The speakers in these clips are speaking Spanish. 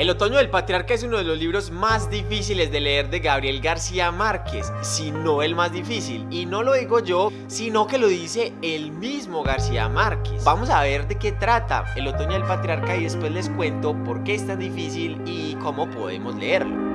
El otoño del patriarca es uno de los libros más difíciles de leer de Gabriel García Márquez, si no el más difícil. Y no lo digo yo, sino que lo dice el mismo García Márquez. Vamos a ver de qué trata el otoño del patriarca y después les cuento por qué es tan difícil y cómo podemos leerlo.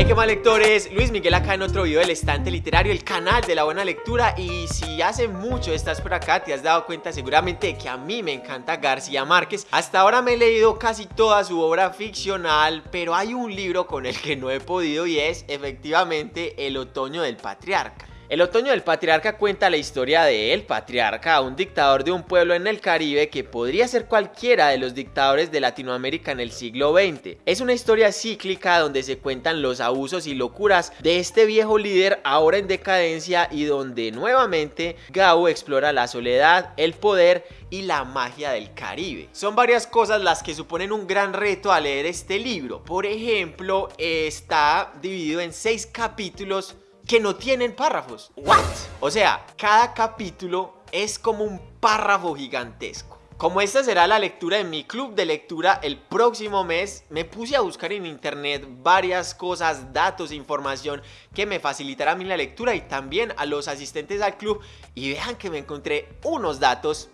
Hey, qué mal lectores, Luis Miguel acá en otro video del estante literario, el canal de la buena lectura. Y si hace mucho estás por acá te has dado cuenta seguramente que a mí me encanta García Márquez. Hasta ahora me he leído casi toda su obra ficcional pero hay un libro con el que no he podido y es efectivamente El otoño del patriarca el otoño del patriarca cuenta la historia de El Patriarca, un dictador de un pueblo en el Caribe que podría ser cualquiera de los dictadores de Latinoamérica en el siglo XX. Es una historia cíclica donde se cuentan los abusos y locuras de este viejo líder ahora en decadencia y donde nuevamente Gao explora la soledad, el poder y la magia del Caribe. Son varias cosas las que suponen un gran reto al leer este libro. Por ejemplo, está dividido en seis capítulos que no tienen párrafos. What? O sea, cada capítulo es como un párrafo gigantesco. Como esta será la lectura de mi club de lectura el próximo mes, me puse a buscar en internet varias cosas, datos, información que me facilitará a mí la lectura y también a los asistentes al club y vean que me encontré unos datos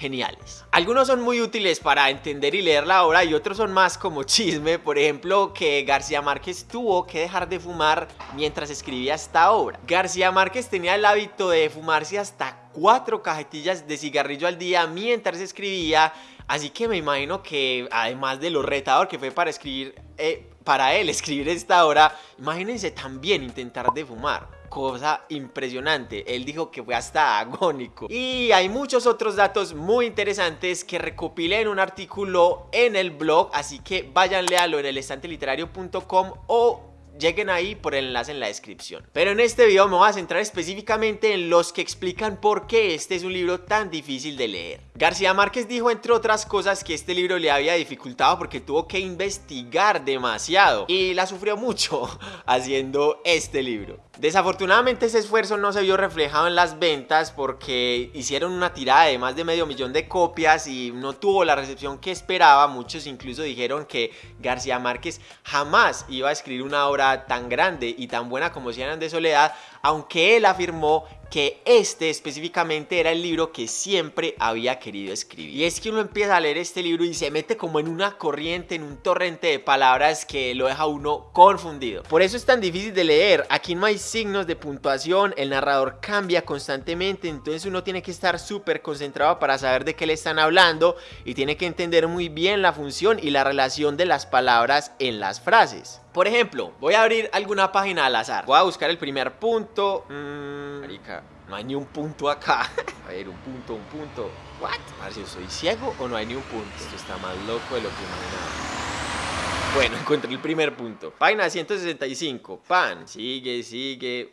geniales. Algunos son muy útiles para entender y leer la obra y otros son más como chisme, por ejemplo que García Márquez tuvo que dejar de fumar mientras escribía esta obra. García Márquez tenía el hábito de fumarse hasta cuatro cajetillas de cigarrillo al día mientras escribía, así que me imagino que además de lo retador que fue para escribir, eh, para él escribir esta obra, imagínense también intentar de fumar cosa impresionante. Él dijo que fue hasta agónico. Y hay muchos otros datos muy interesantes que recopilé en un artículo en el blog, así que vayan léalo en el estanteliterario.com o lleguen ahí por el enlace en la descripción. Pero en este video me voy a centrar específicamente en los que explican por qué este es un libro tan difícil de leer. García Márquez dijo entre otras cosas que este libro le había dificultado porque tuvo que investigar demasiado y la sufrió mucho haciendo este libro. Desafortunadamente ese esfuerzo no se vio reflejado en las ventas porque hicieron una tirada de más de medio millón de copias y no tuvo la recepción que esperaba. Muchos incluso dijeron que García Márquez jamás iba a escribir una obra tan grande y tan buena como Cien de Soledad, aunque él afirmó que este específicamente era el libro que siempre había querido escribir. Y es que uno empieza a leer este libro y se mete como en una corriente, en un torrente de palabras que lo deja uno confundido. Por eso es tan difícil de leer, aquí no hay signos de puntuación, el narrador cambia constantemente, entonces uno tiene que estar súper concentrado para saber de qué le están hablando y tiene que entender muy bien la función y la relación de las palabras en las frases. Por ejemplo, voy a abrir alguna página al azar. Voy a buscar el primer punto. Mmm, marica, no hay ni un punto acá. A ver, un punto, un punto. ¿What? Si soy ciego o no hay ni un punto. Esto está más loco de lo que imaginaba. Bueno, encontré el primer punto. Página 165. Pan. Sigue, sigue.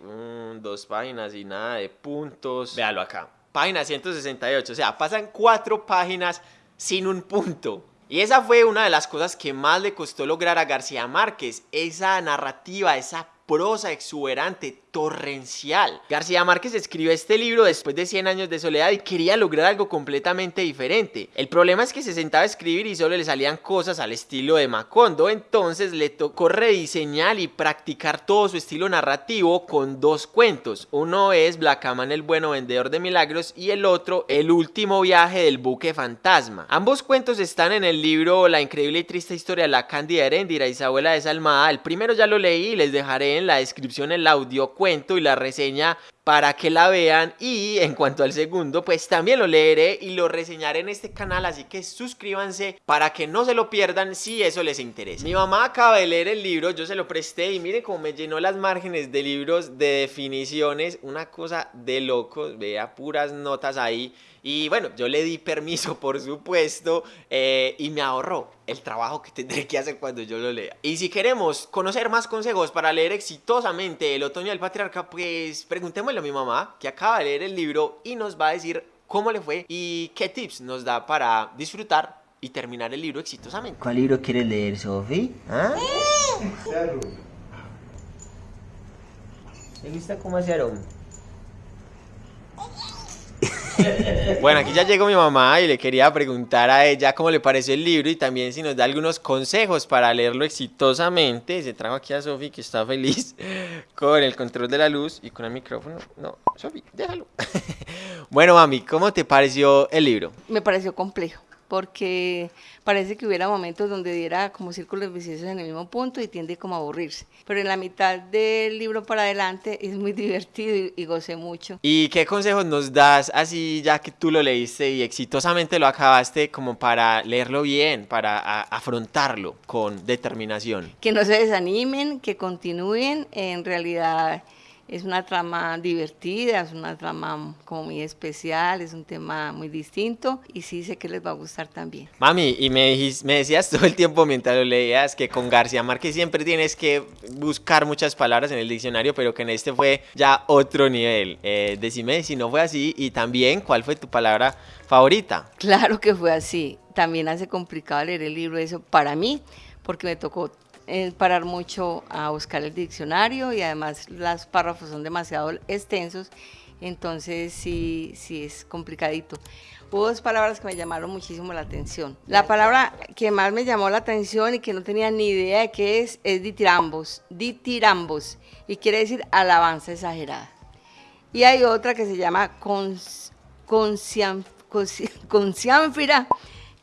dos páginas y nada de puntos. Véalo acá. Página 168. O sea, pasan cuatro páginas sin un punto. Y esa fue una de las cosas que más le costó lograr a García Márquez, esa narrativa, esa prosa exuberante, torrencial. García Márquez escribió este libro después de 100 años de soledad y quería lograr algo completamente diferente. El problema es que se sentaba a escribir y solo le salían cosas al estilo de Macondo, entonces le tocó rediseñar y practicar todo su estilo narrativo con dos cuentos. Uno es Blackaman el bueno vendedor de milagros y el otro El último viaje del buque fantasma. Ambos cuentos están en el libro La increíble y triste historia de la Cándida Heréndira Isabela Desalmada. El primero ya lo leí y les dejaré en la descripción el audio cuento y la reseña para que la vean y en cuanto al segundo pues también lo leeré y lo reseñaré en este canal así que suscríbanse para que no se lo pierdan si eso les interesa. Mi mamá acaba de leer el libro, yo se lo presté y miren cómo me llenó las márgenes de libros de definiciones, una cosa de locos, vea puras notas ahí y bueno, yo le di permiso, por supuesto, eh, y me ahorró el trabajo que tendré que hacer cuando yo lo lea. Y si queremos conocer más consejos para leer exitosamente El Otoño del Patriarca, pues preguntémosle a mi mamá, que acaba de leer el libro y nos va a decir cómo le fue y qué tips nos da para disfrutar y terminar el libro exitosamente. ¿Cuál libro quieres leer, Sofi? ¿Ah? ¿Le gusta cómo hace aroma? Bueno, aquí ya llegó mi mamá y le quería preguntar a ella cómo le pareció el libro y también si nos da algunos consejos para leerlo exitosamente. Se trajo aquí a Sofi que está feliz con el control de la luz y con el micrófono. No, Sofi, déjalo. Bueno, mami, ¿cómo te pareció el libro? Me pareció complejo porque parece que hubiera momentos donde diera como círculos viciosos en el mismo punto y tiende como a aburrirse. Pero en la mitad del libro para adelante es muy divertido y, y gocé mucho. ¿Y qué consejos nos das así ya que tú lo leíste y exitosamente lo acabaste como para leerlo bien, para a- afrontarlo con determinación? Que no se desanimen, que continúen. En realidad es una trama divertida, es una trama como muy especial, es un tema muy distinto y sí sé que les va a gustar también. Mami, y me, me decías todo el tiempo mientras lo leías que con García Márquez siempre tienes que buscar muchas palabras en el diccionario, pero que en este fue ya otro nivel. Eh, decime si no fue así y también cuál fue tu palabra favorita. Claro que fue así. También hace complicado leer el libro eso para mí, porque me tocó eh, parar mucho a buscar el diccionario y además los párrafos son demasiado extensos, entonces sí, sí es complicadito. Hubo dos palabras que me llamaron muchísimo la atención. La palabra que más me llamó la atención y que no tenía ni idea de qué es, es ditirambos, ditirambos, y quiere decir alabanza exagerada. Y hay otra que se llama cons, concian- conci- conciánfira,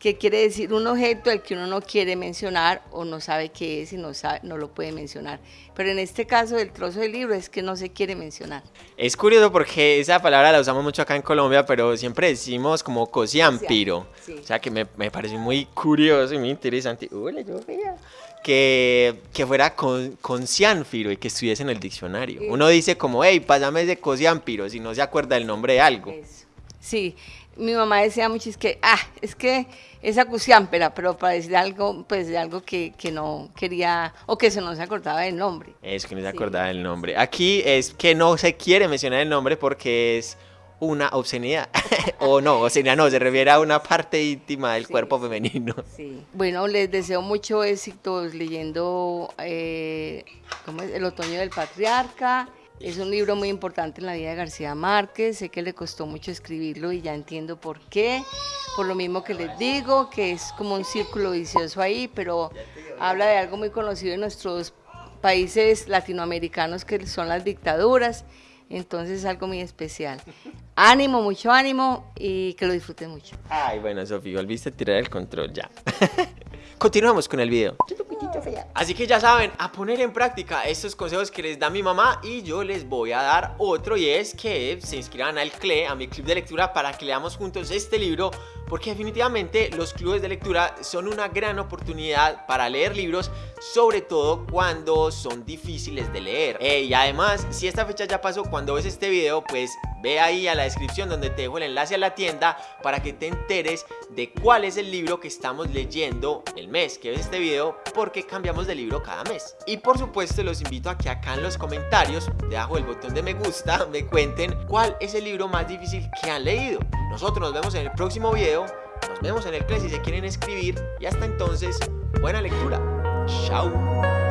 que quiere decir un objeto al que uno no quiere mencionar o no sabe qué es y no, sabe, no lo puede mencionar. Pero en este caso del trozo del libro es que no se quiere mencionar. Es curioso porque esa palabra la usamos mucho acá en Colombia, pero siempre decimos como cosiampiro. Sí. O sea que me, me parece muy curioso y muy interesante. Hola, yo vea. Que, que fuera con, conciánfiro y que estuviese en el diccionario. Sí. Uno dice como, hey, pásame ese cosiampiro si no se acuerda el nombre de algo. Eso. Sí, mi mamá decía mucho, es que, ah, es que esa cusiámpera, pero para decir algo, pues de algo que, que no quería, o que se no se acordaba del nombre. Es que no se Sí. acordaba el nombre. Aquí es que no se quiere mencionar el nombre porque es una obscenidad. o no, obscenidad no, se refiere a una parte íntima del Sí, cuerpo femenino. Sí. Bueno, les deseo mucho éxitos leyendo eh, ¿cómo es? El otoño del patriarca. Es un libro muy importante en la vida de García Márquez. Sé que le costó mucho escribirlo y ya entiendo por qué. Por lo mismo que les digo, que es como un círculo vicioso ahí, pero habla de algo muy conocido en nuestros países latinoamericanos que son las dictaduras. Entonces es algo muy especial. Ánimo, mucho ánimo y que lo disfruten mucho. Ay, bueno, Sofía, volviste a tirar el control ya. Continuamos con el video. Así que ya saben, a poner en práctica estos consejos que les da mi mamá y yo les voy a dar otro y es que se inscriban al CLE, a mi club de lectura, para que leamos juntos este libro, porque definitivamente los clubes de lectura son una gran oportunidad para leer libros, sobre todo cuando son difíciles de leer. Eh, y además, si esta fecha ya pasó cuando ves este video, pues ve ahí a la descripción donde te dejo el enlace a la tienda para que te enteres de cuál es el libro que estamos leyendo el mes que ves este video porque cambiamos de libro cada mes. Y por supuesto los invito a que acá en los comentarios, debajo del botón de me gusta, me cuenten cuál es el libro más difícil que han leído. Nosotros nos vemos en el próximo video, nos vemos en el clase si se quieren escribir y hasta entonces, buena lectura. Chao.